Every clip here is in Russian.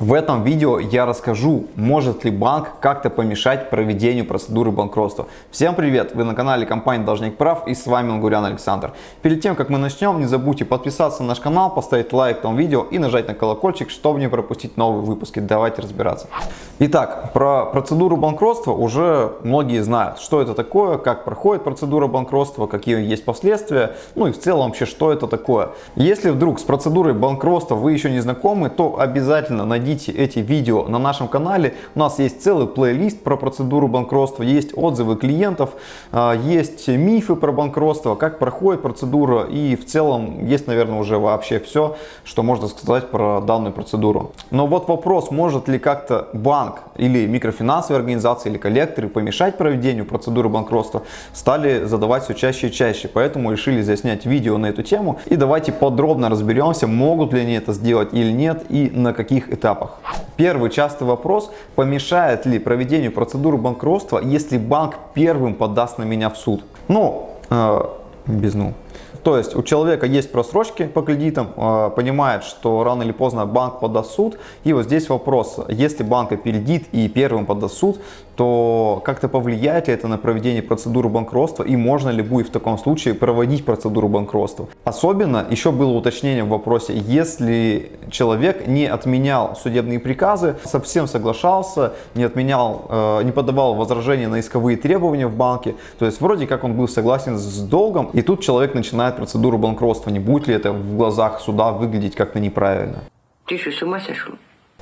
В этом видео я расскажу, может ли банк как-то помешать проведению процедуры банкротства. Всем привет! Вы на канале компании Должник Прав и с вами Лгурян Александр. Перед тем как мы начнем, не забудьте подписаться на наш канал, поставить лайк этому видео и нажать на колокольчик, чтобы не пропустить новые выпуски. Давайте разбираться. Итак, про процедуру банкротства уже многие знают, что это такое, как проходит процедура банкротства, какие есть последствия, ну и в целом вообще, что это такое. Если вдруг с процедурой банкротства вы еще не знакомы, то обязательно найдите найдите эти видео на нашем канале. У нас есть целый плейлист про процедуру банкротства, есть отзывы клиентов, а, есть мифы про банкротство, как проходит процедура и в целом есть, наверное, уже вообще все, что можно сказать про данную процедуру. Но вот вопрос, может ли как-то банк или микрофинансовые организации или коллекторы помешать проведению процедуры банкротства, стали задавать все чаще и чаще. Поэтому решили заснять видео на эту тему и давайте подробно разберемся, могут ли они это сделать или нет и на каких этапах этапах. Первый частый вопрос, помешает ли проведению процедуры банкротства, если банк первым подаст на меня в суд? Ну, э, без ну. То есть у человека есть просрочки по кредитам, э, понимает, что рано или поздно банк подаст суд. И вот здесь вопрос, если банк опередит и первым подаст суд, то как-то повлияет ли это на проведение процедуры банкротства и можно ли будет в таком случае проводить процедуру банкротства. Особенно еще было уточнение в вопросе, если человек не отменял судебные приказы, совсем соглашался, не отменял, э, не подавал возражения на исковые требования в банке, то есть вроде как он был согласен с долгом, и тут человек начинает процедуру банкротства. Не будет ли это в глазах суда выглядеть как-то неправильно? Ты что, с ума сошел?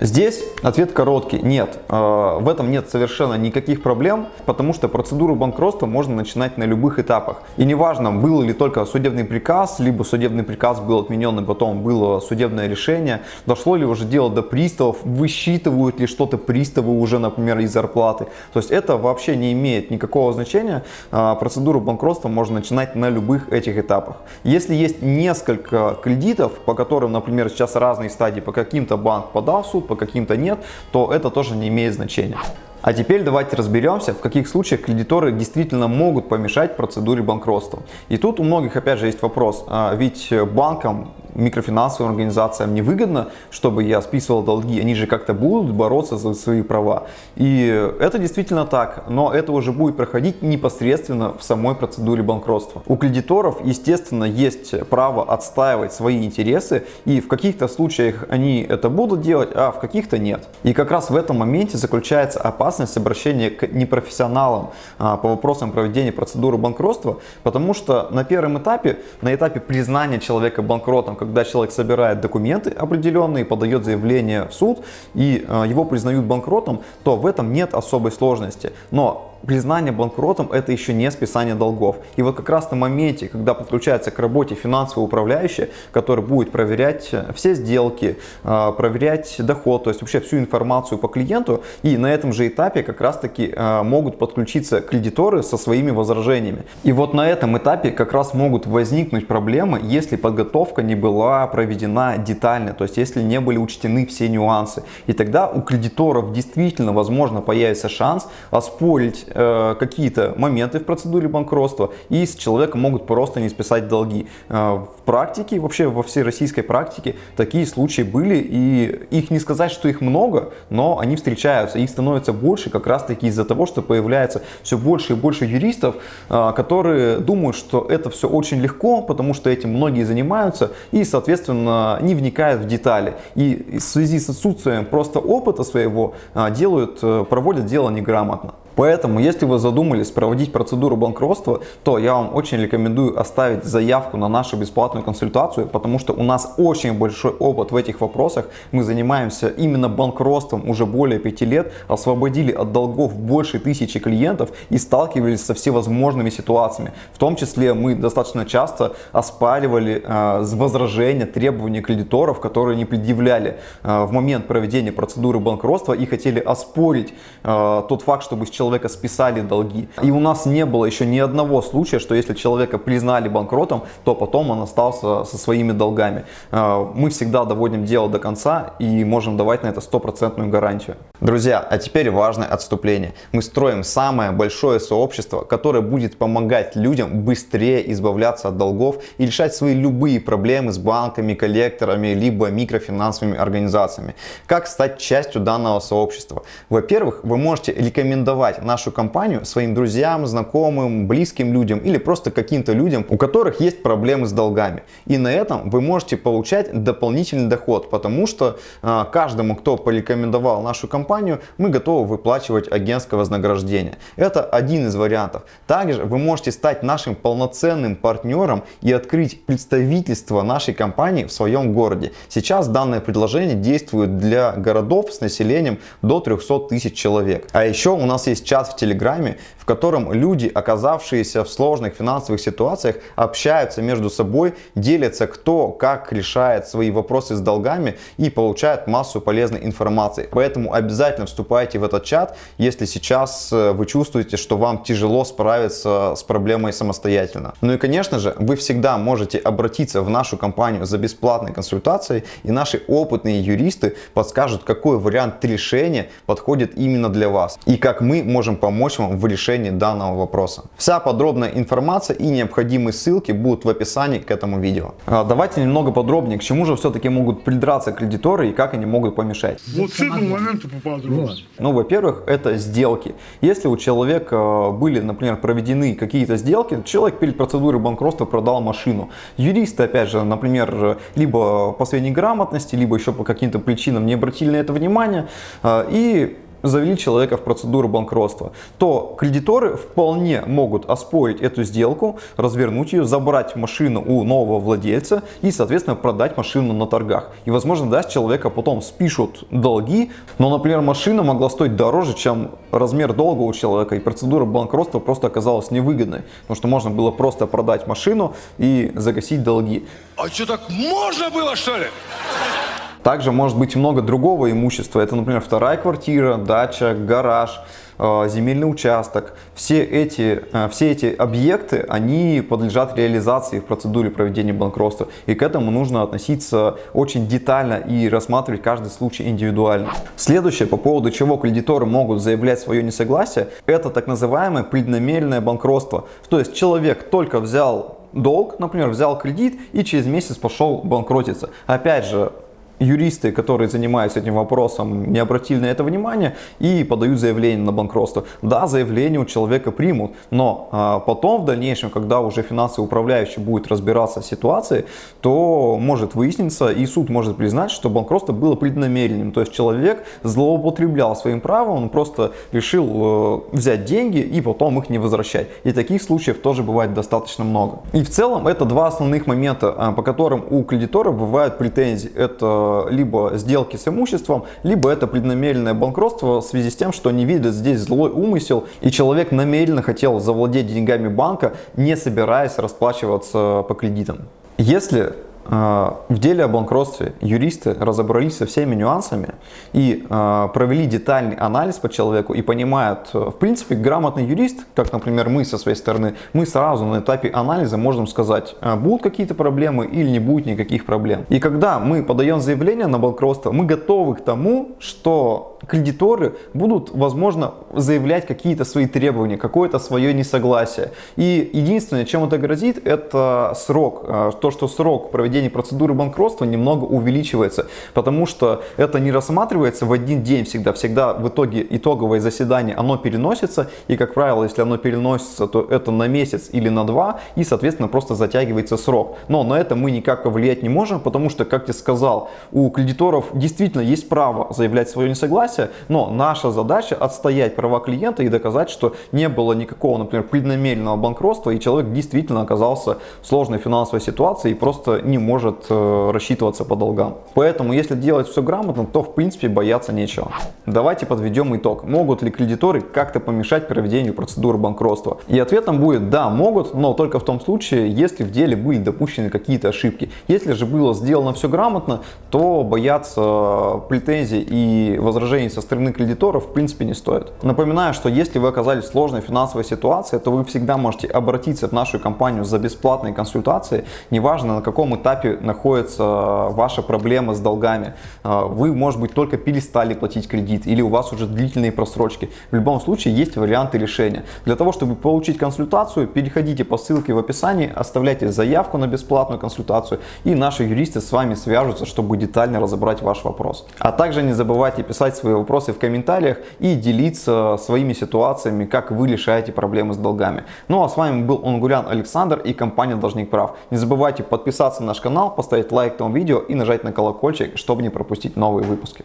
Здесь ответ короткий. Нет, э, в этом нет совершенно никаких проблем, потому что процедуру банкротства можно начинать на любых этапах. И неважно, был ли только судебный приказ, либо судебный приказ был отменен и потом было судебное решение, дошло ли уже дело до приставов, высчитывают ли что-то приставы уже, например, из зарплаты. То есть это вообще не имеет никакого значения. Э, процедуру банкротства можно начинать на любых этих этапах. Если есть несколько кредитов, по которым, например, сейчас разные стадии, по каким-то банк подал суд, по каким-то нет, то это тоже не имеет значения. А теперь давайте разберемся, в каких случаях кредиторы действительно могут помешать процедуре банкротства. И тут у многих опять же есть вопрос, а ведь банкам микрофинансовым организациям невыгодно, чтобы я списывал долги, они же как-то будут бороться за свои права. И это действительно так, но это уже будет проходить непосредственно в самой процедуре банкротства. У кредиторов, естественно, есть право отстаивать свои интересы, и в каких-то случаях они это будут делать, а в каких-то нет. И как раз в этом моменте заключается опасность обращения к непрофессионалам а, по вопросам проведения процедуры банкротства, потому что на первом этапе, на этапе признания человека банкротом, когда человек собирает документы определенные, подает заявление в суд и э, его признают банкротом, то в этом нет особой сложности. Но признание банкротом это еще не списание долгов. И вот как раз на моменте, когда подключается к работе финансовый управляющий, который будет проверять э, все сделки, э, проверять доход, то есть вообще всю информацию по клиенту, и на этом же этапе как раз таки э, могут подключиться кредиторы со своими возражениями. И вот на этом этапе как раз могут возникнуть проблемы, если подготовка не была проведена детально, то есть если не были учтены все нюансы. И тогда у кредиторов действительно возможно появится шанс оспорить э, какие-то моменты в процедуре банкротства и с человека могут просто не списать долги. Э, в практике, вообще во всей российской практике такие случаи были и их не сказать, что их много, но они встречаются. Их становится больше как раз таки из-за того, что появляется все больше и больше юристов, э, которые думают, что это все очень легко, потому что этим многие занимаются и, соответственно, не вникают в детали. И в связи с отсутствием просто опыта своего э, делают, э, проводят дело неграмотно. Поэтому, если вы задумались проводить процедуру банкротства, то я вам очень рекомендую оставить заявку на нашу бесплатную консультацию, потому что у нас очень большой опыт в этих вопросах. Мы занимаемся именно банкротством уже более пяти лет, освободили от долгов больше тысячи клиентов и сталкивались со всевозможными ситуациями. В том числе мы достаточно часто оспаривали э, возражения, требования кредиторов, которые не предъявляли э, в момент проведения процедуры банкротства и хотели оспорить э, тот факт, чтобы с человеком человека списали долги. И у нас не было еще ни одного случая, что если человека признали банкротом, то потом он остался со своими долгами. Э, мы всегда доводим дело до конца и можем давать на это стопроцентную гарантию. Друзья, а теперь важное отступление. Мы строим самое большое сообщество, которое будет помогать людям быстрее избавляться от долгов и решать свои любые проблемы с банками, коллекторами, либо микрофинансовыми организациями. Как стать частью данного сообщества? Во-первых, вы можете рекомендовать нашу компанию своим друзьям, знакомым, близким людям или просто каким-то людям, у которых есть проблемы с долгами. И на этом вы можете получать дополнительный доход, потому что э, каждому, кто порекомендовал нашу компанию, мы готовы выплачивать агентское вознаграждение. Это один из вариантов. Также вы можете стать нашим полноценным партнером и открыть представительство нашей компании в своем городе. Сейчас данное предложение действует для городов с населением до 300 тысяч человек. А еще у нас есть чат в Телеграме, в котором люди, оказавшиеся в сложных финансовых ситуациях, общаются между собой, делятся кто как решает свои вопросы с долгами и получают массу полезной информации. Поэтому обязательно вступайте в этот чат, если сейчас э, вы чувствуете, что вам тяжело справиться с проблемой самостоятельно. Ну и конечно же, вы всегда можете обратиться в нашу компанию за бесплатной консультацией и наши опытные юристы подскажут, какой вариант решения подходит именно для вас и как мы можем помочь вам в решении данного вопроса. Вся подробная информация и необходимые ссылки будут в описании к этому видео. А, давайте немного подробнее, к чему же все-таки могут придраться кредиторы и как они могут помешать. Вот с этого момента поподробнее. Ну, во-первых, это сделки. Если у человека э, были, например, проведены какие-то сделки, человек перед процедурой банкротства продал машину. Юристы, опять же, например, либо по своей неграмотности, либо еще по каким-то причинам не обратили на это внимание э, и завели человека в процедуру банкротства, то кредиторы вполне могут оспорить эту сделку, развернуть ее, забрать машину у нового владельца и, соответственно, продать машину на торгах. И, возможно, да, человека потом спишут долги, но, например, машина могла стоить дороже, чем размер долга у человека, и процедура банкротства просто оказалась невыгодной, потому что можно было просто продать машину и загасить долги. А что, так можно было, что ли? Также может быть много другого имущества. Это, например, вторая квартира, дача, гараж, э, земельный участок. Все эти, э, все эти объекты, они подлежат реализации в процедуре проведения банкротства. И к этому нужно относиться очень детально и рассматривать каждый случай индивидуально. Следующее, по поводу чего кредиторы могут заявлять свое несогласие, это так называемое преднамеренное банкротство. То есть человек только взял долг, например, взял кредит и через месяц пошел банкротиться. Опять же, юристы, которые занимаются этим вопросом, не обратили на это внимание и подают заявление на банкротство. Да, заявление у человека примут, но а, потом в дальнейшем, когда уже финансовый управляющий будет разбираться в ситуации, то может выясниться и суд может признать, что банкротство было преднамеренным. То есть человек злоупотреблял своим правом, он просто решил э, взять деньги и потом их не возвращать. И таких случаев тоже бывает достаточно много. И в целом это два основных момента, а, по которым у кредиторов бывают претензии. Это либо сделки с имуществом, либо это преднамеренное банкротство в связи с тем, что они видят здесь злой умысел, и человек намеренно хотел завладеть деньгами банка, не собираясь расплачиваться по кредитам. Если в деле о банкротстве юристы разобрались со всеми нюансами и а, провели детальный анализ по человеку и понимают, в принципе, грамотный юрист, как, например, мы со своей стороны, мы сразу на этапе анализа можем сказать, а, будут какие-то проблемы или не будет никаких проблем. И когда мы подаем заявление на банкротство, мы готовы к тому, что кредиторы будут, возможно, заявлять какие-то свои требования, какое-то свое несогласие. И единственное, чем это грозит, это срок. То, что срок проведения проведения процедуры банкротства немного увеличивается, потому что это не рассматривается в один день всегда. Всегда в итоге итоговое заседание, оно переносится, и, как правило, если оно переносится, то это на месяц или на два, и, соответственно, просто затягивается срок. Но на это мы никак повлиять не можем, потому что, как я сказал, у кредиторов действительно есть право заявлять свое несогласие, но наша задача отстоять права клиента и доказать, что не было никакого, например, преднамеренного банкротства, и человек действительно оказался в сложной финансовой ситуации и просто не может э, рассчитываться по долгам. Поэтому, если делать все грамотно, то в принципе бояться нечего. Давайте подведем итог. Могут ли кредиторы как-то помешать проведению процедуры банкротства? И ответом будет да, могут, но только в том случае, если в деле были допущены какие-то ошибки. Если же было сделано все грамотно, то бояться претензий и возражений со стороны кредиторов в принципе не стоит. Напоминаю, что если вы оказались в сложной финансовой ситуации, то вы всегда можете обратиться в нашу компанию за бесплатной консультацией, неважно на каком этапе находится ваша проблема с долгами. А, вы, может быть, только перестали платить кредит или у вас уже длительные просрочки. В любом случае есть варианты решения. Для того, чтобы получить консультацию, переходите по ссылке в описании, оставляйте заявку на бесплатную консультацию и наши юристы с вами свяжутся, чтобы детально разобрать ваш вопрос. А также не забывайте писать свои вопросы в комментариях и делиться своими ситуациями, как вы решаете проблемы с долгами. Ну а с вами был Онгурян Александр и компания Должник Прав. Не забывайте подписаться на наш канал, поставить лайк этому видео и нажать на колокольчик, чтобы не пропустить новые выпуски.